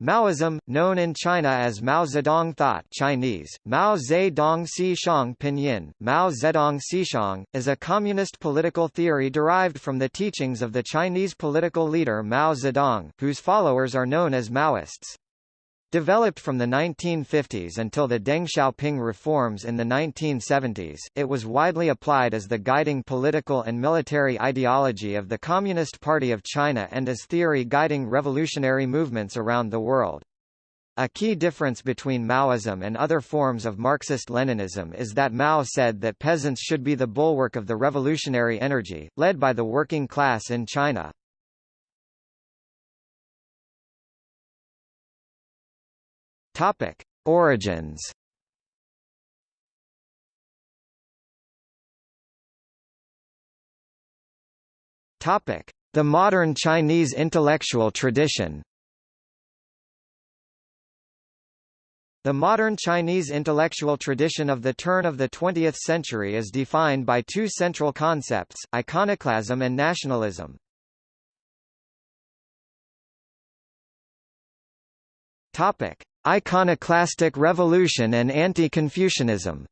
Maoism, known in China as Mao Zedong thought Chinese, Mao Zedong Sixiang Pinyin, Mao Zedong Sixiang, is a communist political theory derived from the teachings of the Chinese political leader Mao Zedong, whose followers are known as Maoists. Developed from the 1950s until the Deng Xiaoping reforms in the 1970s, it was widely applied as the guiding political and military ideology of the Communist Party of China and as theory guiding revolutionary movements around the world. A key difference between Maoism and other forms of Marxist-Leninism is that Mao said that peasants should be the bulwark of the revolutionary energy, led by the working class in China. Topic: Origins. Topic: The modern Chinese intellectual tradition. The modern Chinese intellectual tradition of the turn of the 20th century is defined by two central concepts, iconoclasm and nationalism. Topic: Iconoclastic revolution and anti-Confucianism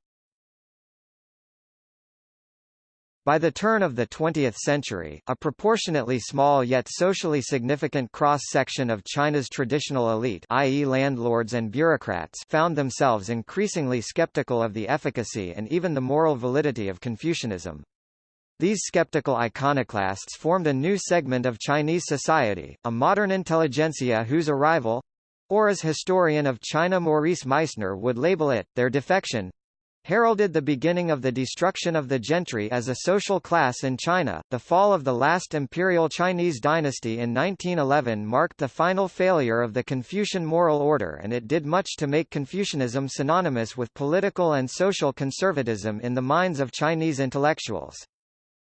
By the turn of the 20th century, a proportionately small yet socially significant cross-section of China's traditional elite i.e. landlords and bureaucrats found themselves increasingly skeptical of the efficacy and even the moral validity of Confucianism. These skeptical iconoclasts formed a new segment of Chinese society, a modern intelligentsia whose arrival, or as historian of China Maurice Meisner would label it, their defection, heralded the beginning of the destruction of the gentry as a social class in China. The fall of the last imperial Chinese dynasty in 1911 marked the final failure of the Confucian moral order and it did much to make Confucianism synonymous with political and social conservatism in the minds of Chinese intellectuals.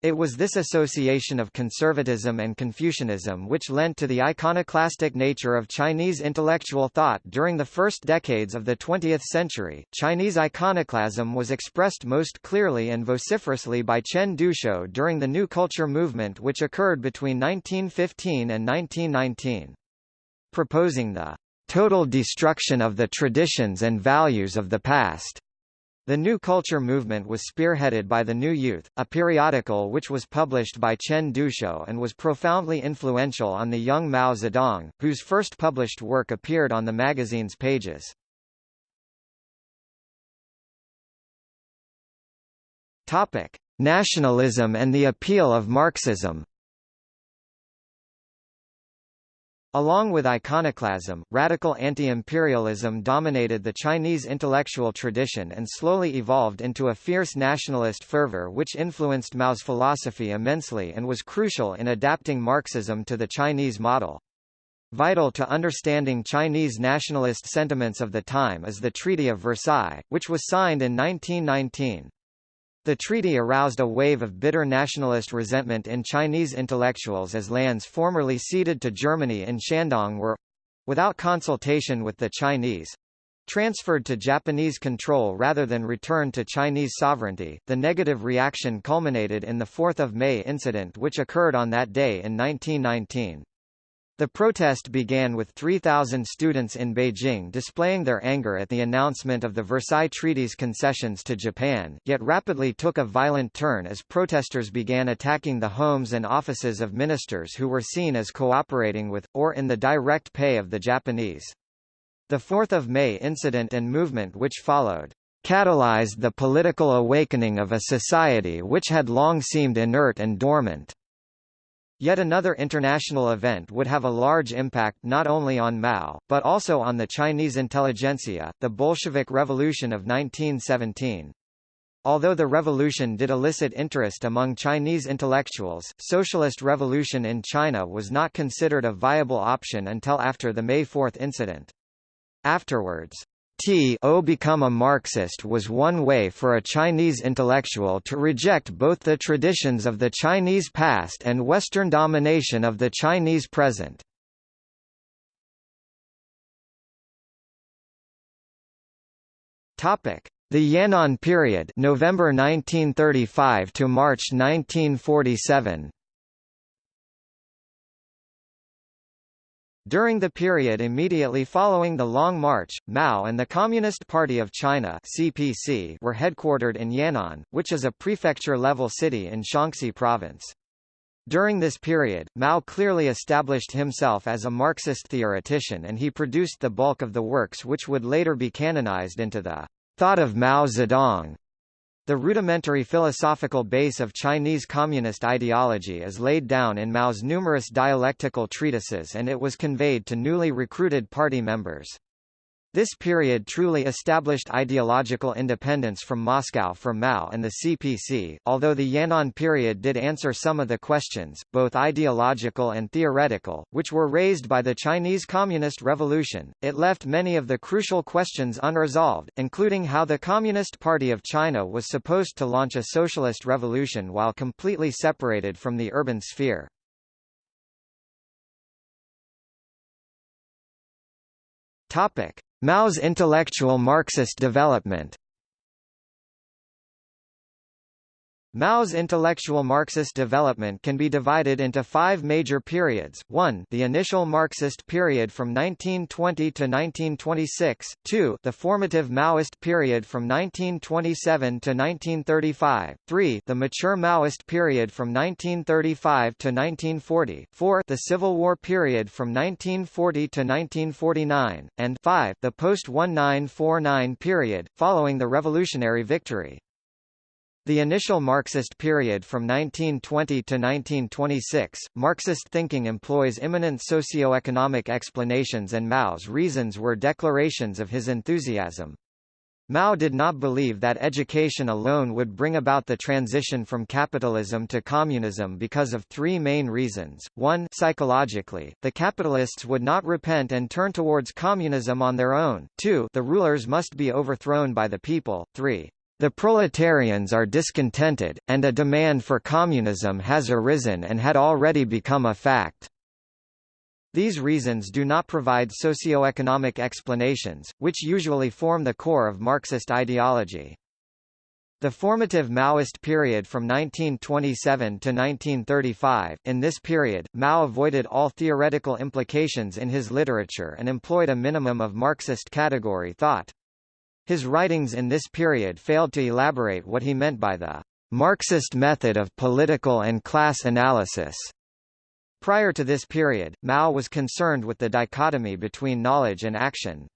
It was this association of conservatism and Confucianism which lent to the iconoclastic nature of Chinese intellectual thought during the first decades of the 20th century. Chinese iconoclasm was expressed most clearly and vociferously by Chen Duxiu during the New Culture movement which occurred between 1915 and 1919. Proposing the total destruction of the traditions and values of the past the New Culture movement was spearheaded by The New Youth, a periodical which was published by Chen Duxiu and was profoundly influential on the young Mao Zedong, whose first published work appeared on the magazine's pages. Topic: Nationalism and the appeal of Marxism Along with iconoclasm, radical anti-imperialism dominated the Chinese intellectual tradition and slowly evolved into a fierce nationalist fervor which influenced Mao's philosophy immensely and was crucial in adapting Marxism to the Chinese model. Vital to understanding Chinese nationalist sentiments of the time is the Treaty of Versailles, which was signed in 1919. The treaty aroused a wave of bitter nationalist resentment in Chinese intellectuals as lands formerly ceded to Germany in Shandong were without consultation with the Chinese transferred to Japanese control rather than returned to Chinese sovereignty. The negative reaction culminated in the 4th of May incident which occurred on that day in 1919. The protest began with 3,000 students in Beijing displaying their anger at the announcement of the Versailles Treaty's concessions to Japan, yet rapidly took a violent turn as protesters began attacking the homes and offices of ministers who were seen as cooperating with, or in the direct pay of the Japanese. The 4th of May incident and movement which followed catalyzed the political awakening of a society which had long seemed inert and dormant. Yet another international event would have a large impact not only on Mao, but also on the Chinese intelligentsia, the Bolshevik Revolution of 1917. Although the revolution did elicit interest among Chinese intellectuals, socialist revolution in China was not considered a viable option until after the May 4 incident. Afterwards, to become a Marxist was one way for a Chinese intellectual to reject both the traditions of the Chinese past and Western domination of the Chinese present. Topic: The Yan'an period, November 1935 to March 1947. During the period immediately following the Long March, Mao and the Communist Party of China (CPC) were headquartered in Yan'an, which is a prefecture-level city in Shaanxi province. During this period, Mao clearly established himself as a Marxist theoretician and he produced the bulk of the works which would later be canonized into the Thought of Mao Zedong. The rudimentary philosophical base of Chinese communist ideology is laid down in Mao's numerous dialectical treatises and it was conveyed to newly recruited party members. This period truly established ideological independence from Moscow for Mao and the CPC, although the Yan'an period did answer some of the questions, both ideological and theoretical, which were raised by the Chinese Communist Revolution. It left many of the crucial questions unresolved, including how the Communist Party of China was supposed to launch a socialist revolution while completely separated from the urban sphere. Topic: Mao's intellectual Marxist development Mao's intellectual Marxist development can be divided into five major periods, 1 the initial Marxist period from 1920 to 1926, 2 the formative Maoist period from 1927 to 1935, 3 the mature Maoist period from 1935 to 1940, 4 the Civil War period from 1940 to 1949, and 5 the post-1949 period, following the revolutionary victory. The initial Marxist period from 1920 to 1926, Marxist thinking employs imminent socio-economic explanations and Mao's reasons were declarations of his enthusiasm. Mao did not believe that education alone would bring about the transition from capitalism to communism because of three main reasons. 1 psychologically, the capitalists would not repent and turn towards communism on their own. 2 the rulers must be overthrown by the people. 3 the proletarians are discontented, and a demand for communism has arisen and had already become a fact. These reasons do not provide socio-economic explanations, which usually form the core of Marxist ideology. The formative Maoist period from 1927 to 1935, in this period, Mao avoided all theoretical implications in his literature and employed a minimum of Marxist category thought. His writings in this period failed to elaborate what he meant by the Marxist method of political and class analysis. Prior to this period, Mao was concerned with the dichotomy between knowledge and action.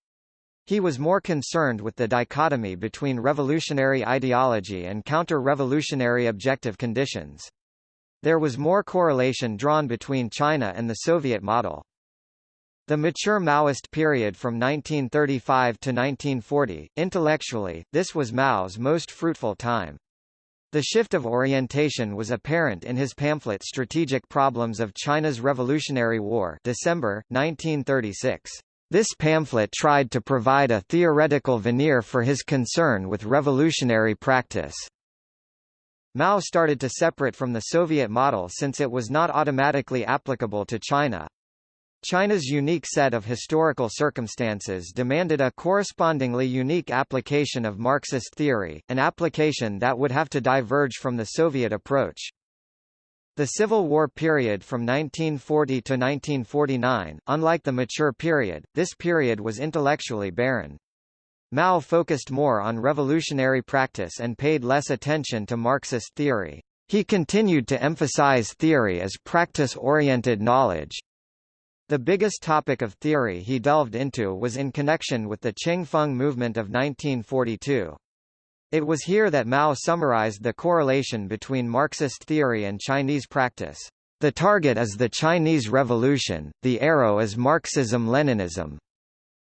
He was more concerned with the dichotomy between revolutionary ideology and counter-revolutionary objective conditions. There was more correlation drawn between China and the Soviet model. The mature Maoist period from 1935 to 1940, intellectually, this was Mao's most fruitful time. The shift of orientation was apparent in his pamphlet Strategic Problems of China's Revolutionary War December, 1936. This pamphlet tried to provide a theoretical veneer for his concern with revolutionary practice. Mao started to separate from the Soviet model since it was not automatically applicable to China. China's unique set of historical circumstances demanded a correspondingly unique application of Marxist theory, an application that would have to diverge from the Soviet approach. The Civil War period from 1940 to 1949, unlike the mature period, this period was intellectually barren. Mao focused more on revolutionary practice and paid less attention to Marxist theory. He continued to emphasize theory as practice-oriented knowledge, the biggest topic of theory he delved into was in connection with the Cheng-Feng movement of 1942. It was here that Mao summarized the correlation between Marxist theory and Chinese practice. The target is the Chinese Revolution, the arrow is Marxism-Leninism.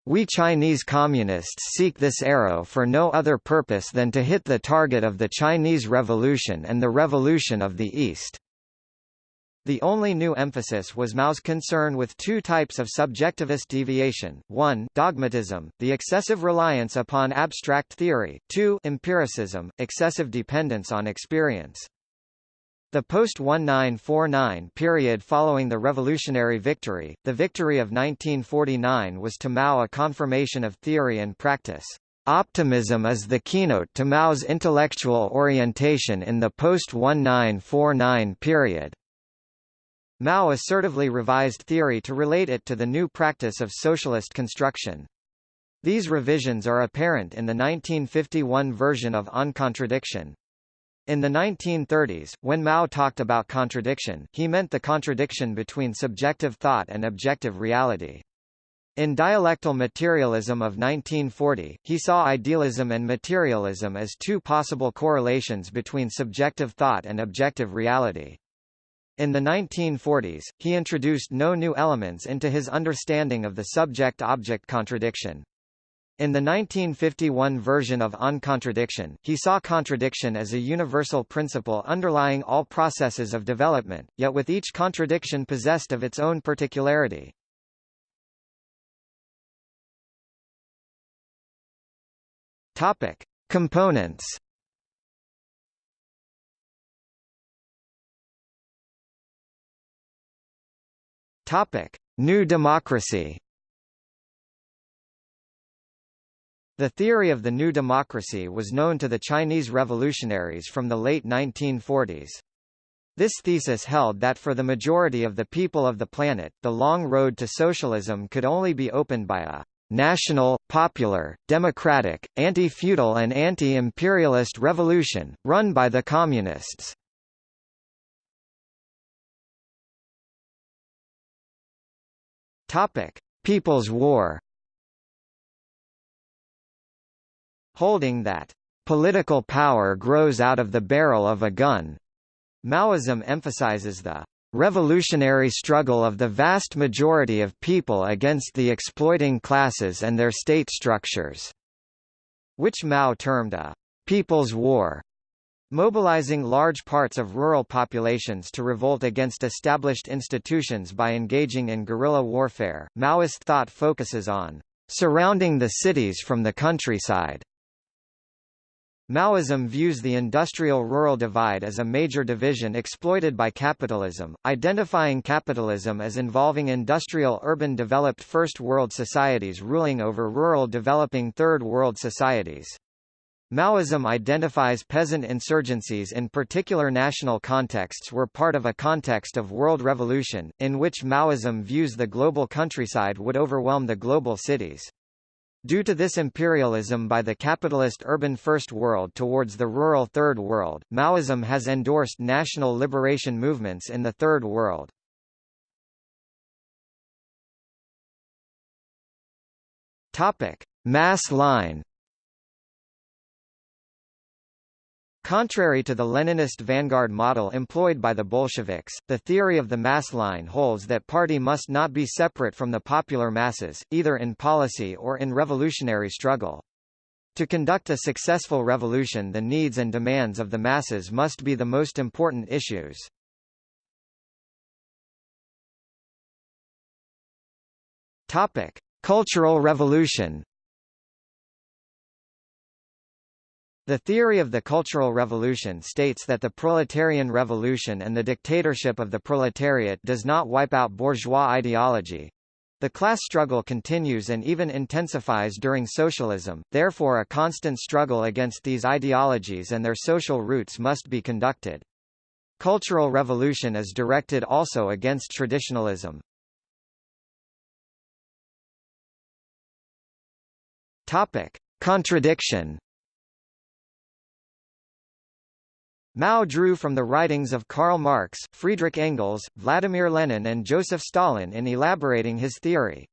We Chinese Communists seek this arrow for no other purpose than to hit the target of the Chinese Revolution and the Revolution of the East. The only new emphasis was Mao's concern with two types of subjectivist deviation, 1 dogmatism, the excessive reliance upon abstract theory, 2 empiricism, excessive dependence on experience. The post-1949 period following the revolutionary victory, the victory of 1949 was to Mao a confirmation of theory and practice. Optimism is the keynote to Mao's intellectual orientation in the post-1949 period. Mao assertively revised theory to relate it to the new practice of socialist construction. These revisions are apparent in the 1951 version of On Contradiction. In the 1930s, when Mao talked about contradiction, he meant the contradiction between subjective thought and objective reality. In Dialectal Materialism of 1940, he saw idealism and materialism as two possible correlations between subjective thought and objective reality. In the 1940s, he introduced no new elements into his understanding of the subject-object contradiction. In the 1951 version of On Contradiction, he saw contradiction as a universal principle underlying all processes of development, yet with each contradiction possessed of its own particularity. Topic: Components. Topic: New Democracy. The theory of the new democracy was known to the Chinese revolutionaries from the late 1940s. This thesis held that for the majority of the people of the planet, the long road to socialism could only be opened by a national, popular, democratic, anti-feudal and anti-imperialist revolution, run by the communists. People's War holding that political power grows out of the barrel of a gun. Maoism emphasizes the revolutionary struggle of the vast majority of people against the exploiting classes and their state structures, which Mao termed a people's war, mobilizing large parts of rural populations to revolt against established institutions by engaging in guerrilla warfare. Maoist thought focuses on surrounding the cities from the countryside Maoism views the industrial-rural divide as a major division exploited by capitalism, identifying capitalism as involving industrial-urban developed First World societies ruling over rural developing Third World societies. Maoism identifies peasant insurgencies in particular national contexts were part of a context of world revolution, in which Maoism views the global countryside would overwhelm the global cities. Due to this imperialism by the capitalist urban First World towards the rural Third World, Maoism has endorsed national liberation movements in the Third World. Mass line Contrary to the Leninist vanguard model employed by the Bolsheviks, the theory of the mass line holds that party must not be separate from the popular masses, either in policy or in revolutionary struggle. To conduct a successful revolution the needs and demands of the masses must be the most important issues. Cultural revolution The theory of the Cultural Revolution states that the proletarian revolution and the dictatorship of the proletariat does not wipe out bourgeois ideology. The class struggle continues and even intensifies during socialism, therefore a constant struggle against these ideologies and their social roots must be conducted. Cultural revolution is directed also against traditionalism. Topic. Contradiction Mao drew from the writings of Karl Marx, Friedrich Engels, Vladimir Lenin and Joseph Stalin in elaborating his theory.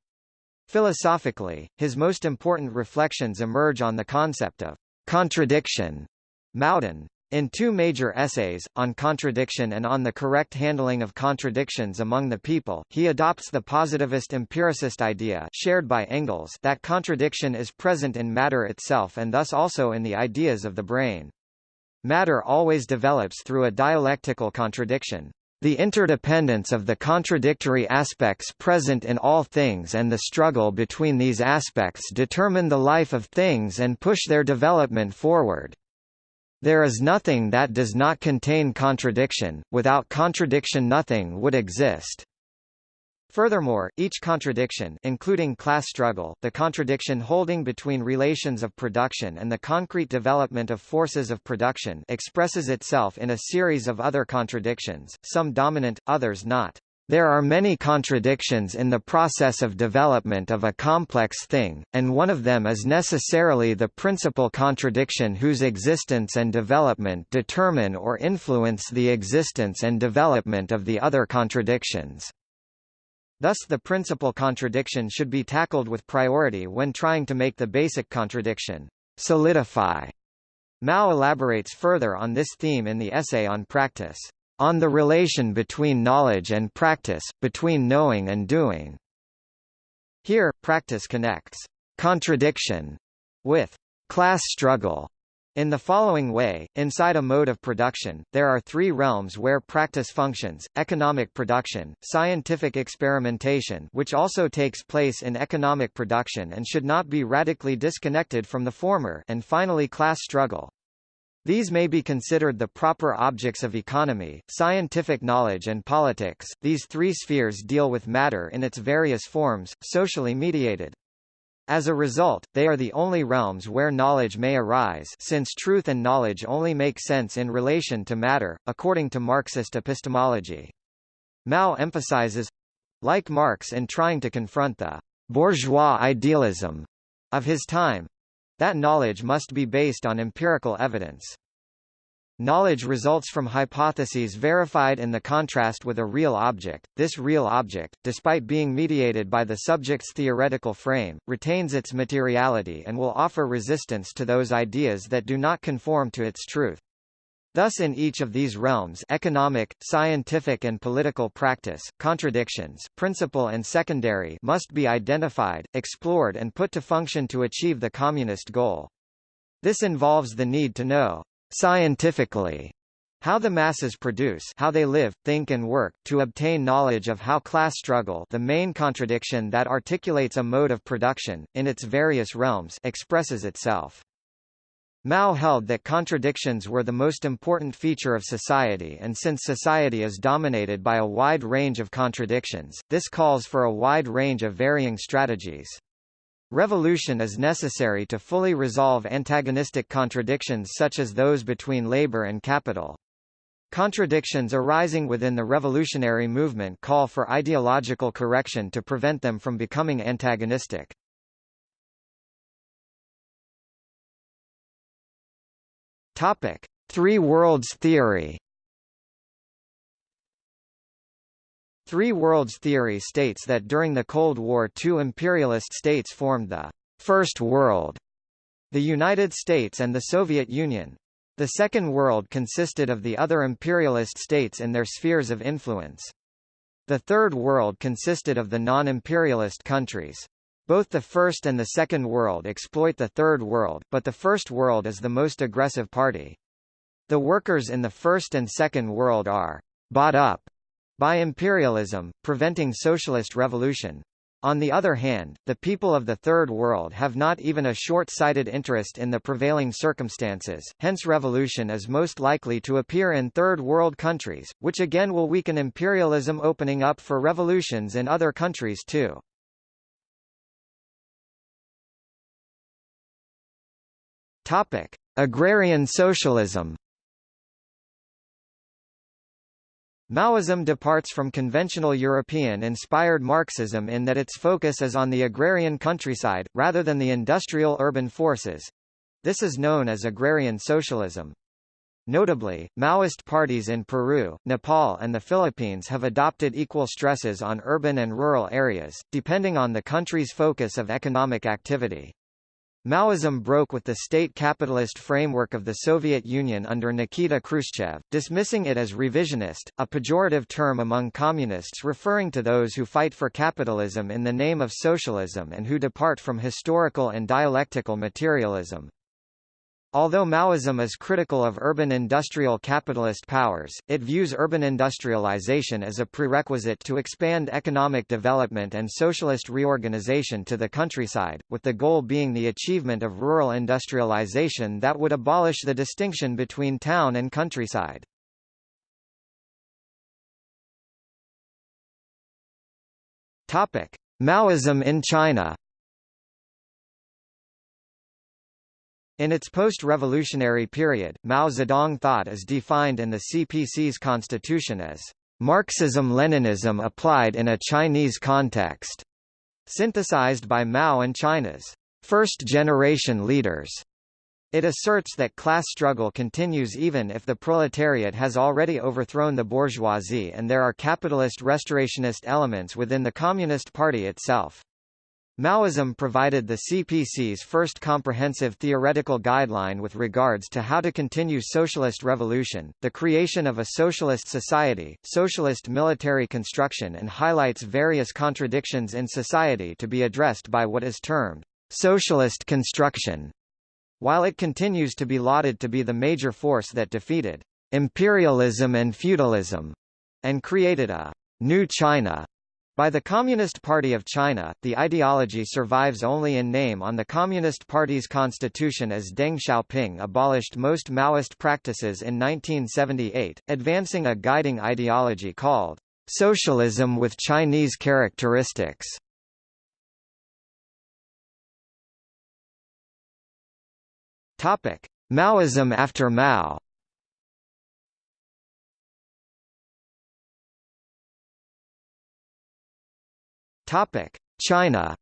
Philosophically, his most important reflections emerge on the concept of contradiction. Maodun, in two major essays, on contradiction and on the correct handling of contradictions among the people, he adopts the positivist empiricist idea shared by Engels that contradiction is present in matter itself and thus also in the ideas of the brain. Matter always develops through a dialectical contradiction. The interdependence of the contradictory aspects present in all things and the struggle between these aspects determine the life of things and push their development forward. There is nothing that does not contain contradiction, without contradiction nothing would exist. Furthermore, each contradiction including class struggle, the contradiction holding between relations of production and the concrete development of forces of production expresses itself in a series of other contradictions, some dominant, others not. There are many contradictions in the process of development of a complex thing, and one of them is necessarily the principal contradiction whose existence and development determine or influence the existence and development of the other contradictions. Thus the principal contradiction should be tackled with priority when trying to make the basic contradiction solidify. Mao elaborates further on this theme in the essay on practice on the relation between knowledge and practice, between knowing and doing. Here, practice connects contradiction with class struggle. In the following way, inside a mode of production, there are three realms where practice functions, economic production, scientific experimentation which also takes place in economic production and should not be radically disconnected from the former and finally class struggle. These may be considered the proper objects of economy, scientific knowledge and politics. These three spheres deal with matter in its various forms, socially mediated. As a result, they are the only realms where knowledge may arise since truth and knowledge only make sense in relation to matter, according to Marxist epistemology. Mao emphasizes like Marx in trying to confront the bourgeois idealism of his time that knowledge must be based on empirical evidence. Knowledge results from hypotheses verified in the contrast with a real object. This real object, despite being mediated by the subject's theoretical frame, retains its materiality and will offer resistance to those ideas that do not conform to its truth. Thus in each of these realms economic, scientific and political practice, contradictions principal and secondary must be identified, explored and put to function to achieve the communist goal. This involves the need to know, scientifically, how the masses produce how they live, think and work, to obtain knowledge of how class struggle the main contradiction that articulates a mode of production, in its various realms expresses itself. Mao held that contradictions were the most important feature of society and since society is dominated by a wide range of contradictions, this calls for a wide range of varying strategies. Revolution is necessary to fully resolve antagonistic contradictions such as those between labor and capital. Contradictions arising within the revolutionary movement call for ideological correction to prevent them from becoming antagonistic. Topic: Three worlds theory. Three worlds theory states that during the Cold War two imperialist states formed the First World, the United States and the Soviet Union. The Second World consisted of the other imperialist states in their spheres of influence. The Third World consisted of the non-imperialist countries. Both the First and the Second World exploit the Third World, but the First World is the most aggressive party. The workers in the First and Second World are bought up by imperialism, preventing socialist revolution. On the other hand, the people of the Third World have not even a short-sighted interest in the prevailing circumstances, hence revolution is most likely to appear in Third World countries, which again will weaken imperialism opening up for revolutions in other countries too. Topic: Agrarian socialism. Maoism departs from conventional European-inspired Marxism in that its focus is on the agrarian countryside, rather than the industrial urban forces. This is known as agrarian socialism. Notably, Maoist parties in Peru, Nepal and the Philippines have adopted equal stresses on urban and rural areas, depending on the country's focus of economic activity. Maoism broke with the state capitalist framework of the Soviet Union under Nikita Khrushchev, dismissing it as revisionist, a pejorative term among communists referring to those who fight for capitalism in the name of socialism and who depart from historical and dialectical materialism. Although Maoism is critical of urban industrial capitalist powers, it views urban industrialization as a prerequisite to expand economic development and socialist reorganization to the countryside, with the goal being the achievement of rural industrialization that would abolish the distinction between town and countryside. Maoism in China In its post-revolutionary period, Mao Zedong thought is defined in the CPC's constitution as Marxism-Leninism applied in a Chinese context, synthesized by Mao and China's first-generation leaders. It asserts that class struggle continues even if the proletariat has already overthrown the bourgeoisie and there are capitalist restorationist elements within the Communist Party itself. Maoism provided the CPC's first comprehensive theoretical guideline with regards to how to continue socialist revolution, the creation of a socialist society, socialist military construction and highlights various contradictions in society to be addressed by what is termed socialist construction. While it continues to be lauded to be the major force that defeated imperialism and feudalism and created a new China by the Communist Party of China, the ideology survives only in name on the Communist Party's constitution as Deng Xiaoping abolished most Maoist practices in 1978, advancing a guiding ideology called socialism with Chinese characteristics. Topic: Maoism after Mao. China.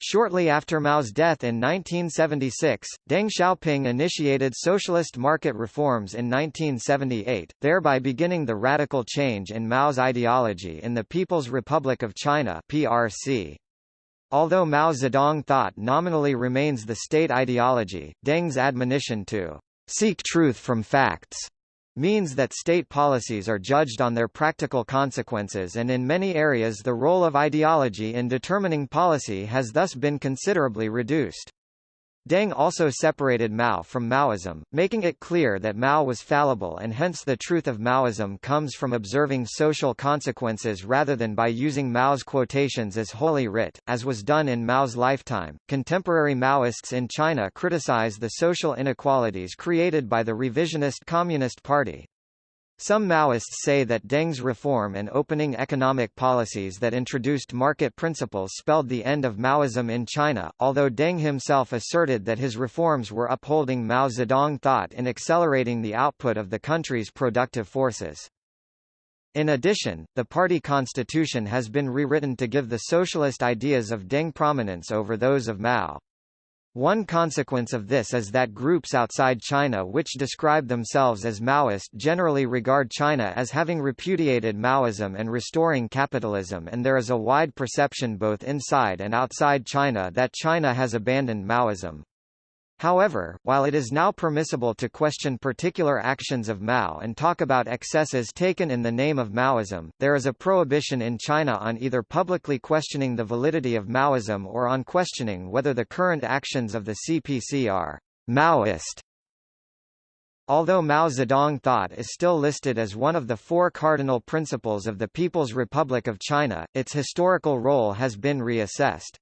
Shortly after Mao's death in 1976, Deng Xiaoping initiated socialist market reforms in 1978, thereby beginning the radical change in Mao's ideology in the People's Republic of China (PRC). Although Mao Zedong thought nominally remains the state ideology, Deng's admonition to seek truth from facts means that state policies are judged on their practical consequences and in many areas the role of ideology in determining policy has thus been considerably reduced. Deng also separated Mao from Maoism, making it clear that Mao was fallible and hence the truth of Maoism comes from observing social consequences rather than by using Mao's quotations as holy writ, as was done in Mao's lifetime. Contemporary Maoists in China criticize the social inequalities created by the revisionist Communist Party. Some Maoists say that Deng's reform and opening economic policies that introduced market principles spelled the end of Maoism in China, although Deng himself asserted that his reforms were upholding Mao Zedong thought in accelerating the output of the country's productive forces. In addition, the party constitution has been rewritten to give the socialist ideas of Deng prominence over those of Mao. One consequence of this is that groups outside China which describe themselves as Maoist generally regard China as having repudiated Maoism and restoring capitalism and there is a wide perception both inside and outside China that China has abandoned Maoism. However, while it is now permissible to question particular actions of Mao and talk about excesses taken in the name of Maoism, there is a prohibition in China on either publicly questioning the validity of Maoism or on questioning whether the current actions of the CPC are Maoist. Although Mao Zedong thought is still listed as one of the four cardinal principles of the People's Republic of China, its historical role has been reassessed.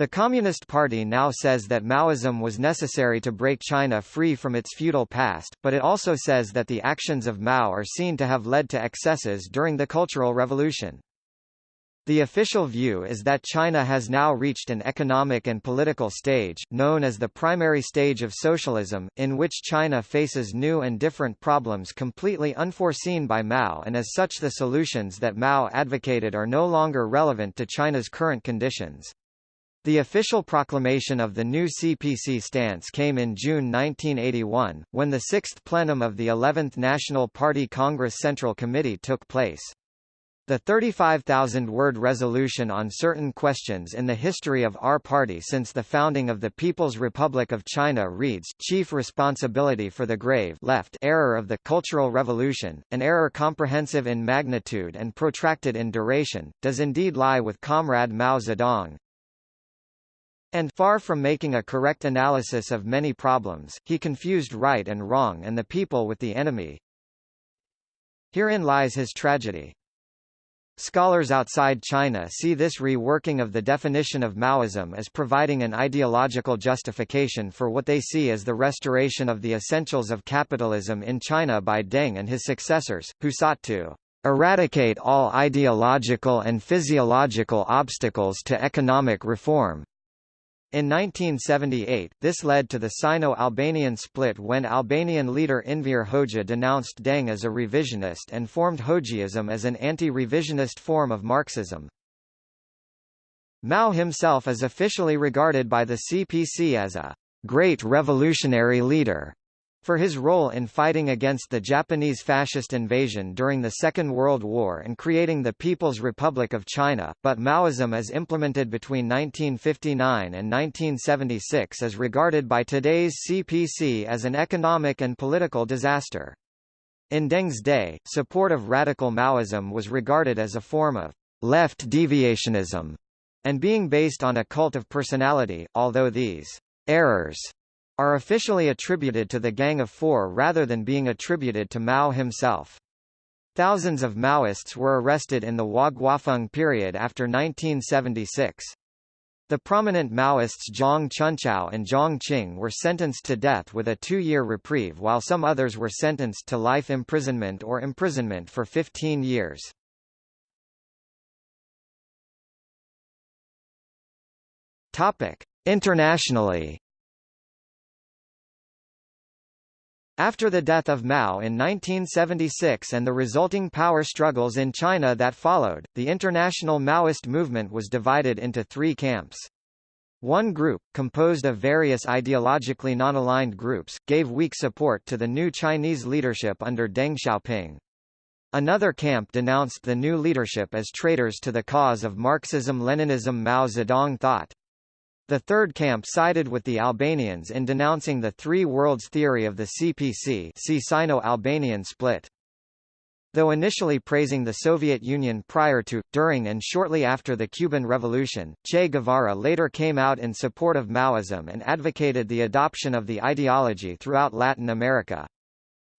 The Communist Party now says that Maoism was necessary to break China free from its feudal past, but it also says that the actions of Mao are seen to have led to excesses during the Cultural Revolution. The official view is that China has now reached an economic and political stage, known as the primary stage of socialism, in which China faces new and different problems completely unforeseen by Mao and as such the solutions that Mao advocated are no longer relevant to China's current conditions. The official proclamation of the new CPC stance came in June 1981, when the sixth plenum of the 11th National Party Congress Central Committee took place. The 35,000-word resolution on certain questions in the history of our party since the founding of the People's Republic of China reads, Chief responsibility for the grave left error of the Cultural Revolution, an error comprehensive in magnitude and protracted in duration, does indeed lie with Comrade Mao Zedong, and far from making a correct analysis of many problems, he confused right and wrong and the people with the enemy. Herein lies his tragedy. Scholars outside China see this reworking of the definition of Maoism as providing an ideological justification for what they see as the restoration of the essentials of capitalism in China by Deng and his successors, who sought to eradicate all ideological and physiological obstacles to economic reform. In 1978, this led to the Sino-Albanian split when Albanian leader Enver Hoxha denounced Deng as a revisionist and formed Hoxhism as an anti-revisionist form of Marxism. Mao himself is officially regarded by the CPC as a great revolutionary leader for his role in fighting against the Japanese fascist invasion during the Second World War and creating the People's Republic of China, but Maoism as implemented between 1959 and 1976 is regarded by today's CPC as an economic and political disaster. In Deng's day, support of radical Maoism was regarded as a form of left deviationism, and being based on a cult of personality, although these errors are officially attributed to the Gang of Four rather than being attributed to Mao himself. Thousands of Maoists were arrested in the Hua Guofeng period after 1976. The prominent Maoists Zhang Chunqiao and Jiang Qing were sentenced to death with a two-year reprieve while some others were sentenced to life imprisonment or imprisonment for 15 years. Topic. Internationally After the death of Mao in 1976 and the resulting power struggles in China that followed, the international Maoist movement was divided into three camps. One group, composed of various ideologically non-aligned groups, gave weak support to the new Chinese leadership under Deng Xiaoping. Another camp denounced the new leadership as traitors to the cause of Marxism-Leninism Mao Zedong thought. The third camp sided with the Albanians in denouncing the Three Worlds theory of the CPC see Sino-Albanian split. Though initially praising the Soviet Union prior to, during and shortly after the Cuban Revolution, Che Guevara later came out in support of Maoism and advocated the adoption of the ideology throughout Latin America.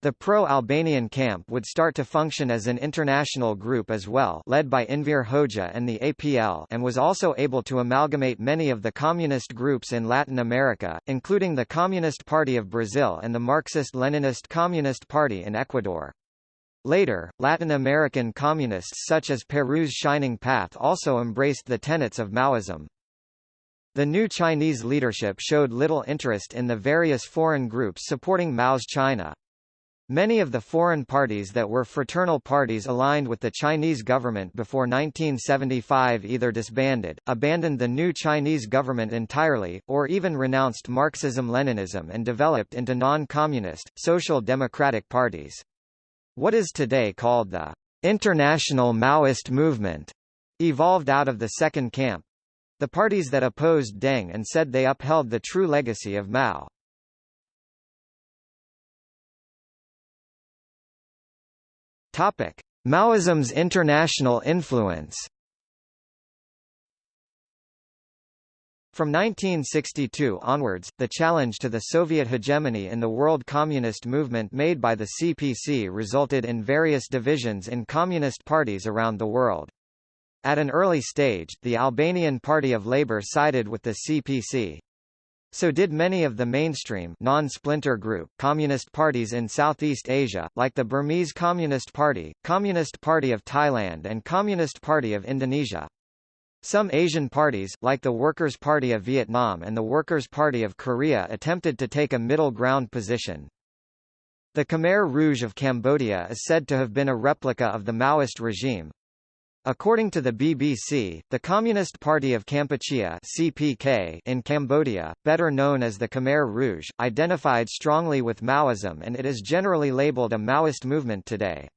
The pro-Albanian camp would start to function as an international group as well led by Enver Hoxha and the APL and was also able to amalgamate many of the communist groups in Latin America, including the Communist Party of Brazil and the Marxist-Leninist Communist Party in Ecuador. Later, Latin American communists such as Peru's Shining Path also embraced the tenets of Maoism. The new Chinese leadership showed little interest in the various foreign groups supporting Mao's China. Many of the foreign parties that were fraternal parties aligned with the Chinese government before 1975 either disbanded, abandoned the new Chinese government entirely, or even renounced Marxism-Leninism and developed into non-communist, social democratic parties. What is today called the International Maoist Movement evolved out of the second camp. The parties that opposed Deng and said they upheld the true legacy of Mao. Topic: Maoism's international influence. From 1962 onwards, the challenge to the Soviet hegemony in the world communist movement made by the CPC resulted in various divisions in communist parties around the world. At an early stage, the Albanian Party of Labour sided with the CPC. So did many of the mainstream non-splinter group communist parties in Southeast Asia, like the Burmese Communist Party, Communist Party of Thailand and Communist Party of Indonesia. Some Asian parties, like the Workers' Party of Vietnam and the Workers' Party of Korea attempted to take a middle ground position. The Khmer Rouge of Cambodia is said to have been a replica of the Maoist regime, According to the BBC, the Communist Party of Kampuchea (CPK) in Cambodia, better known as the Khmer Rouge, identified strongly with Maoism and it is generally labeled a Maoist movement today.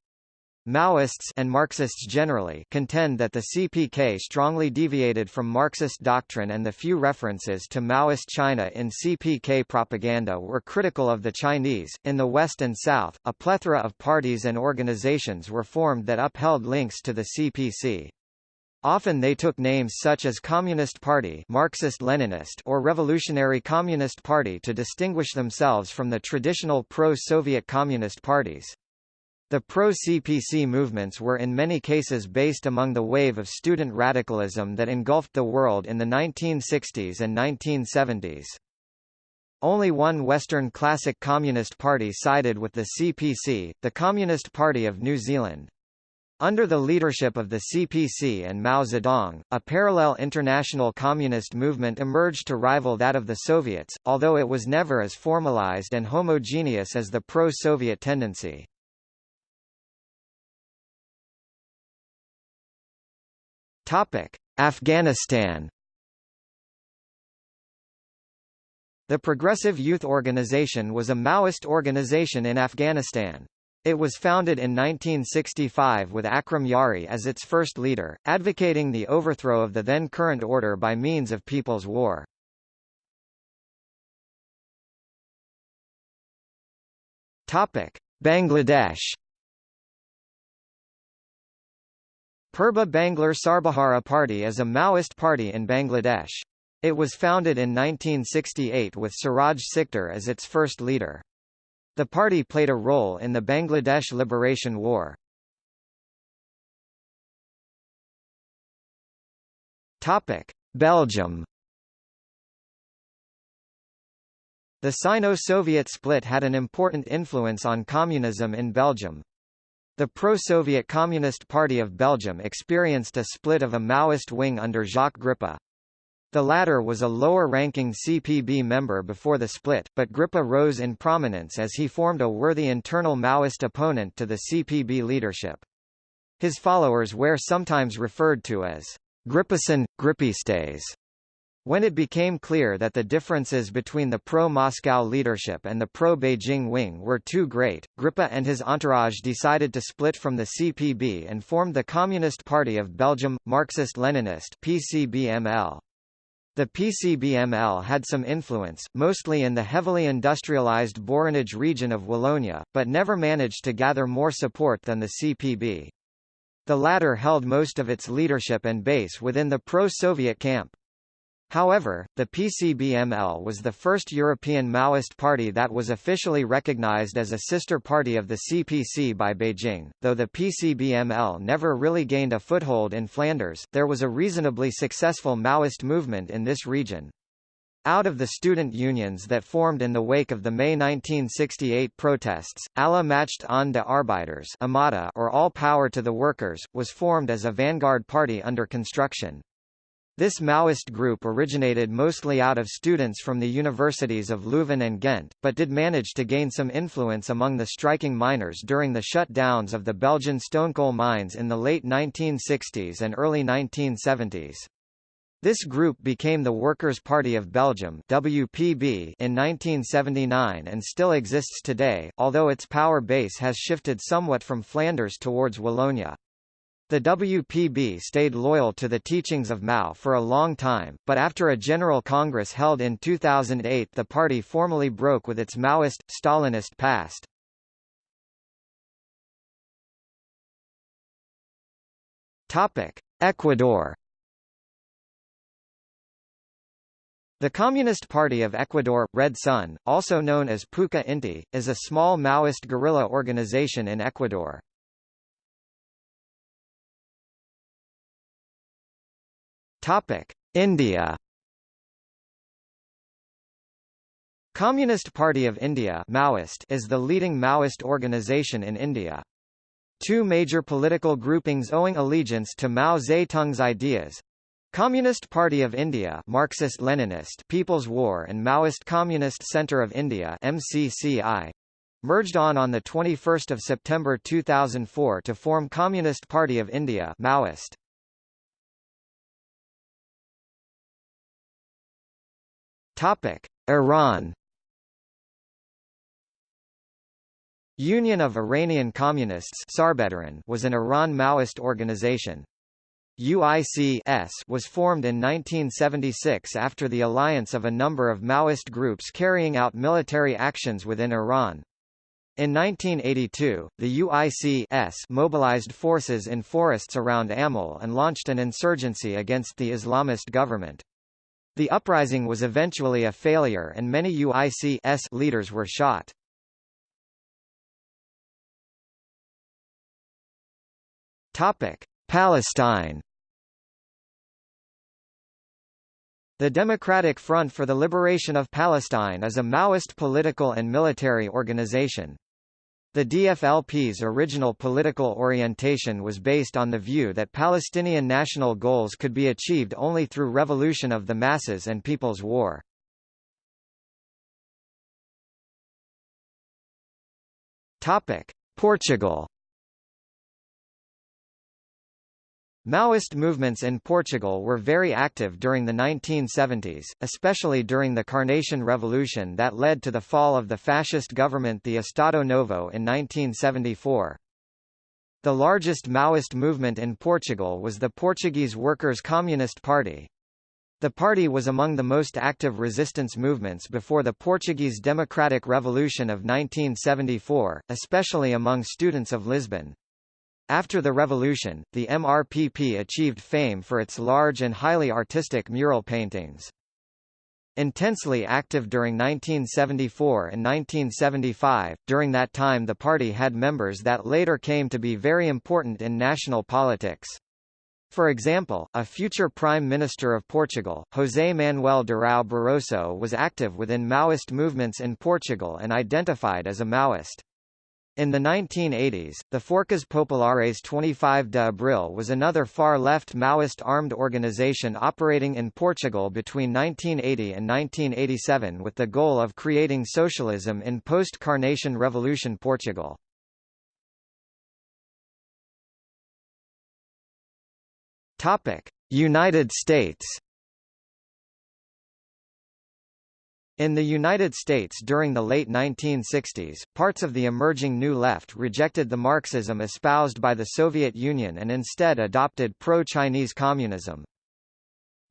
Maoists and Marxists generally contend that the CPK strongly deviated from Marxist doctrine and the few references to Maoist China in CPK propaganda were critical of the Chinese. In the West and South, a plethora of parties and organizations were formed that upheld links to the CPC. Often they took names such as Communist Party Marxist-Leninist or Revolutionary Communist Party to distinguish themselves from the traditional pro-Soviet communist parties. The pro-CPC movements were in many cases based among the wave of student radicalism that engulfed the world in the 1960s and 1970s. Only one Western classic Communist Party sided with the CPC, the Communist Party of New Zealand. Under the leadership of the CPC and Mao Zedong, a parallel international communist movement emerged to rival that of the Soviets, although it was never as formalized and homogeneous as the pro-Soviet tendency. Afghanistan The Progressive Youth Organization was a Maoist organization in Afghanistan. It was founded in 1965 with Akram Yari as its first leader, advocating the overthrow of the then current order by means of People's War. Topic: Bangladesh. Purba Banglar Sarbahara Party is a Maoist party in Bangladesh. It was founded in 1968 with Siraj Sikder as its first leader. The party played a role in the Bangladesh Liberation War. Topic: Belgium. The Sino-Soviet split had an important influence on communism in Belgium. The pro-Soviet Communist Party of Belgium experienced a split of a Maoist wing under Jacques Grippa. The latter was a lower-ranking CPB member before the split, but Grippa rose in prominence as he formed a worthy internal Maoist opponent to the CPB leadership. His followers were sometimes referred to as Grippisten, Grippistes. When it became clear that the differences between the pro-Moscow leadership and the pro-Beijing wing were too great, Grippa and his entourage decided to split from the CPB and formed the Communist Party of Belgium, Marxist-Leninist PCBML. The PCBML had some influence, mostly in the heavily industrialized Borinage region of Wallonia, but never managed to gather more support than the CPB. The latter held most of its leadership and base within the pro-Soviet camp. However, the PCBML was the first European Maoist party that was officially recognized as a sister party of the CPC by Beijing. Though the PCBML never really gained a foothold in Flanders, there was a reasonably successful Maoist movement in this region. Out of the student unions that formed in the wake of the May 1968 protests, Alle Macht aan de or All Power to the Workers, was formed as a vanguard party under construction. This Maoist group originated mostly out of students from the universities of Leuven and Ghent, but did manage to gain some influence among the striking miners during the shutdowns of the Belgian stonecoal mines in the late 1960s and early 1970s. This group became the Workers' Party of Belgium WPB in 1979 and still exists today, although its power base has shifted somewhat from Flanders towards Wallonia. The WPB stayed loyal to the teachings of Mao for a long time, but after a General Congress held in 2008 the party formally broke with its Maoist, Stalinist past. Ecuador The Communist Party of Ecuador, Red Sun, also known as Puca Inti, is a small Maoist guerrilla organization in Ecuador. Topic: India. Communist Party of India Maoist is the leading Maoist organization in India. Two major political groupings owing allegiance to Mao Zedong's ideas Communist Party of India Marxist-Leninist People's War and Maoist Communist Centre of India MCCI merged on on 21 September 2004 to form Communist Party of India Maoist. Topic: Iran. Union of Iranian Communists was an Iran Maoist organization. UIC was formed in 1976 after the alliance of a number of Maoist groups carrying out military actions within Iran. In 1982, the UICS mobilized forces in forests around Amol and launched an insurgency against the Islamist government. The uprising was eventually a failure and many UIC's leaders were shot. Topic: Palestine. The Democratic Front for the Liberation of Palestine is a Maoist political and military organization. The DFLP's original political orientation was based on the view that Palestinian national goals could be achieved only through revolution of the masses and people's war. Portugal Maoist movements in Portugal were very active during the 1970s, especially during the Carnation Revolution that led to the fall of the fascist government the Estado Novo in 1974. The largest Maoist movement in Portugal was the Portuguese Workers' Communist Party. The party was among the most active resistance movements before the Portuguese Democratic Revolution of 1974, especially among students of Lisbon. After the revolution, the MRPP achieved fame for its large and highly artistic mural paintings. Intensely active during 1974 and 1975, during that time the party had members that later came to be very important in national politics. For example, a future Prime Minister of Portugal, José Manuel Durão Barroso was active within Maoist movements in Portugal and identified as a Maoist. In the 1980s, the Forças Populares 25 de Abril was another far-left Maoist armed organization operating in Portugal between 1980 and 1987 with the goal of creating socialism in post-Carnation Revolution Portugal. United States In the United States during the late 1960s, parts of the emerging New Left rejected the Marxism espoused by the Soviet Union and instead adopted pro-Chinese communism.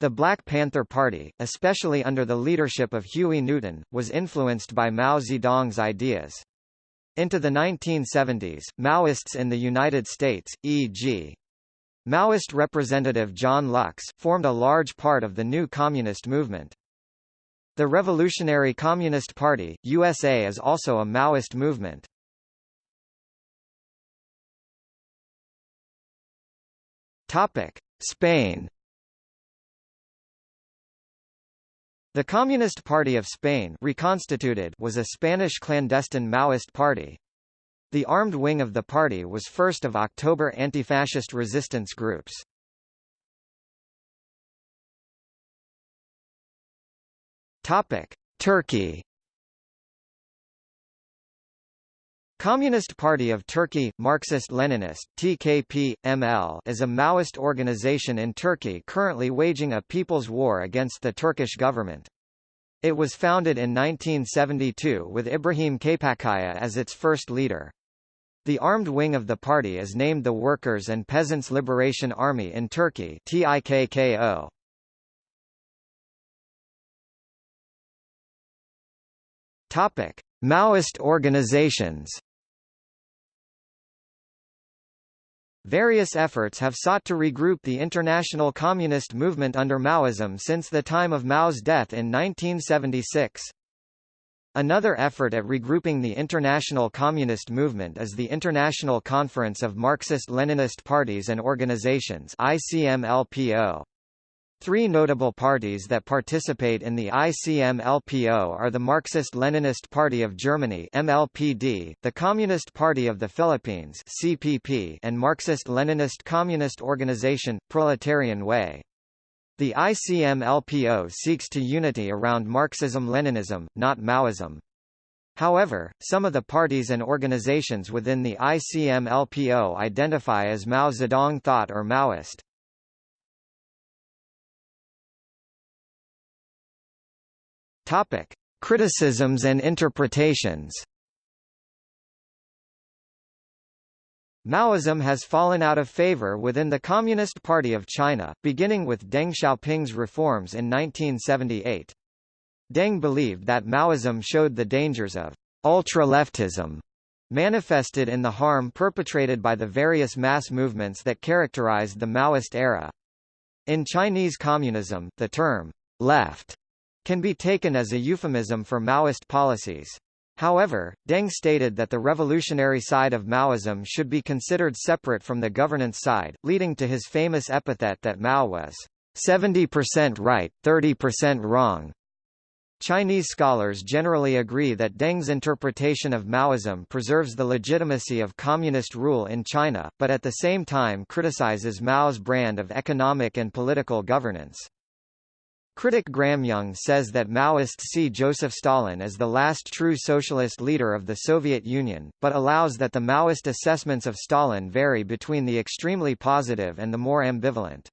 The Black Panther Party, especially under the leadership of Huey Newton, was influenced by Mao Zedong's ideas. Into the 1970s, Maoists in the United States, e.g. Maoist representative John Lux, formed a large part of the new communist movement. The Revolutionary Communist Party, USA is also a Maoist movement. Topic: Spain The Communist Party of Spain reconstituted was a Spanish clandestine Maoist party. The armed wing of the party was first of October anti-fascist resistance groups. Topic: Turkey. Communist Party of Turkey, Marxist-Leninist (TKP, ML) is a Maoist organization in Turkey currently waging a people's war against the Turkish government. It was founded in 1972 with Ibrahim Kaypakkaya as its first leader. The armed wing of the party is named the Workers' and Peasants' Liberation Army in Turkey TIKKO. Topic: Maoist organizations. Various efforts have sought to regroup the international communist movement under Maoism since the time of Mao's death in 1976. Another effort at regrouping the international communist movement is the International Conference of Marxist-Leninist Parties and Organizations ICMLPO. Three notable parties that participate in the ICM-LPO are the Marxist-Leninist Party of Germany MLPD, the Communist Party of the Philippines CPP, and Marxist-Leninist Communist Organization, Proletarian Way. The ICM-LPO seeks to unity around Marxism-Leninism, not Maoism. However, some of the parties and organizations within the ICM-LPO identify as Mao Zedong thought or Maoist. Topic: Criticisms and interpretations. Maoism has fallen out of favor within the Communist Party of China, beginning with Deng Xiaoping's reforms in 1978. Deng believed that Maoism showed the dangers of ultra-leftism, manifested in the harm perpetrated by the various mass movements that characterized the Maoist era. In Chinese communism, the term left can be taken as a euphemism for Maoist policies. However, Deng stated that the revolutionary side of Maoism should be considered separate from the governance side, leading to his famous epithet that Mao was 70% right, 30% wrong. Chinese scholars generally agree that Deng's interpretation of Maoism preserves the legitimacy of communist rule in China, but at the same time criticizes Mao's brand of economic and political governance. Critic Graham Young says that Maoists see Joseph Stalin as the last true socialist leader of the Soviet Union, but allows that the Maoist assessments of Stalin vary between the extremely positive and the more ambivalent.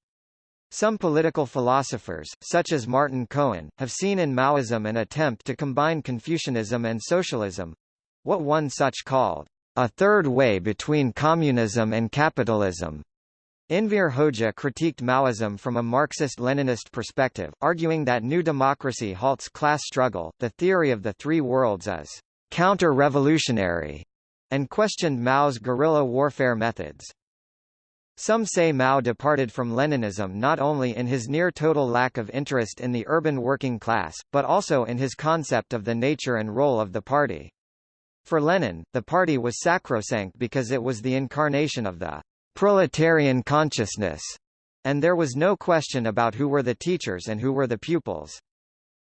Some political philosophers, such as Martin Cohen, have seen in Maoism an attempt to combine Confucianism and socialism—what one such called, a third way between communism and capitalism. Enver Hoxha critiqued Maoism from a Marxist-Leninist perspective, arguing that New Democracy halts class struggle, the theory of the three worlds is counter-revolutionary, and questioned Mao's guerrilla warfare methods. Some say Mao departed from Leninism not only in his near-total lack of interest in the urban working class, but also in his concept of the nature and role of the party. For Lenin, the party was sacrosanct because it was the incarnation of the proletarian consciousness, and there was no question about who were the teachers and who were the pupils.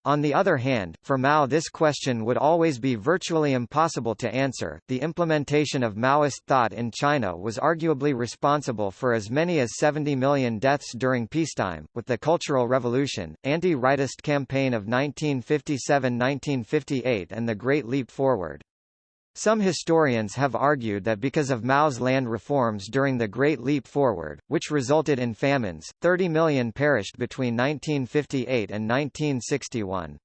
On the other hand, for Mao this question would always be virtually impossible to answer. The implementation of Maoist thought in China was arguably responsible for as many as 70 million deaths during peacetime, with the Cultural Revolution, anti-rightist campaign of 1957-1958 and the Great Leap Forward. Some historians have argued that because of Mao's land reforms during the Great Leap Forward, which resulted in famines, 30 million perished between 1958 and 1961.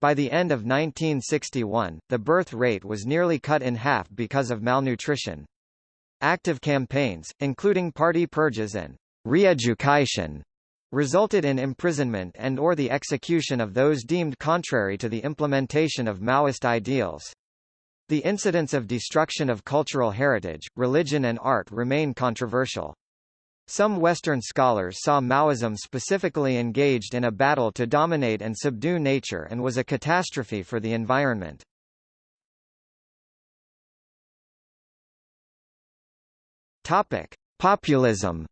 By the end of 1961, the birth rate was nearly cut in half because of malnutrition. Active campaigns, including party purges and re-education, resulted in imprisonment and or the execution of those deemed contrary to the implementation of Maoist ideals. The incidents of destruction of cultural heritage, religion and art remain controversial. Some Western scholars saw Maoism specifically engaged in a battle to dominate and subdue nature and was a catastrophe for the environment. Topic: Populism.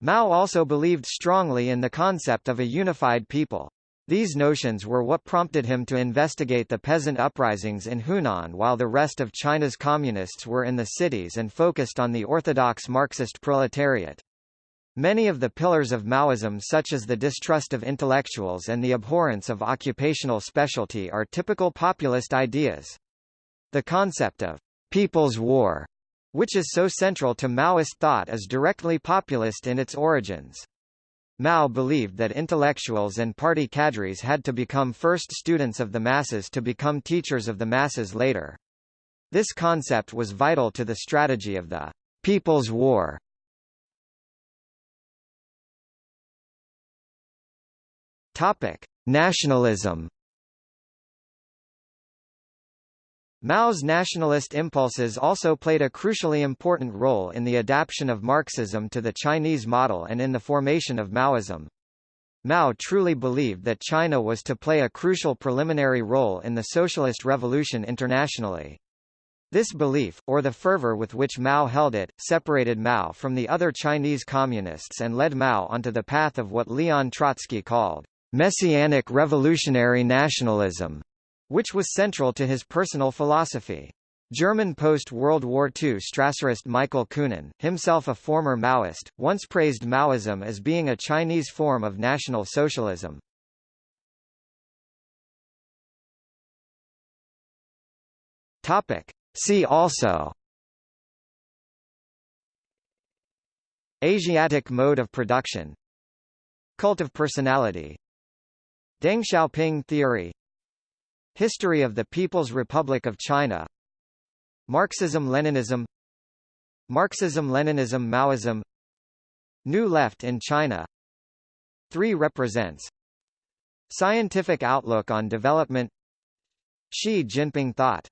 Mao also believed strongly in the concept of a unified people. These notions were what prompted him to investigate the peasant uprisings in Hunan while the rest of China's communists were in the cities and focused on the orthodox Marxist proletariat. Many of the pillars of Maoism such as the distrust of intellectuals and the abhorrence of occupational specialty are typical populist ideas. The concept of «people's war», which is so central to Maoist thought is directly populist in its origins. Mao believed that intellectuals and party cadres had to become first students of the masses to become teachers of the masses later. This concept was vital to the strategy of the People's War. Topic: Nationalism Mao's nationalist impulses also played a crucially important role in the adaptation of Marxism to the Chinese model and in the formation of Maoism. Mao truly believed that China was to play a crucial preliminary role in the socialist revolution internationally. This belief, or the fervor with which Mao held it, separated Mao from the other Chinese communists and led Mao onto the path of what Leon Trotsky called messianic revolutionary nationalism which was central to his personal philosophy. German post-World War II Strasserist Michael Kühnen, himself a former Maoist, once praised Maoism as being a Chinese form of National Socialism. See also Asiatic mode of production Cult of personality Deng Xiaoping theory History of the People's Republic of China. Marxism-Leninism Marxism-Leninism Maoism. New Left in China. 3 represents. Scientific outlook on development. Xi Jinping thought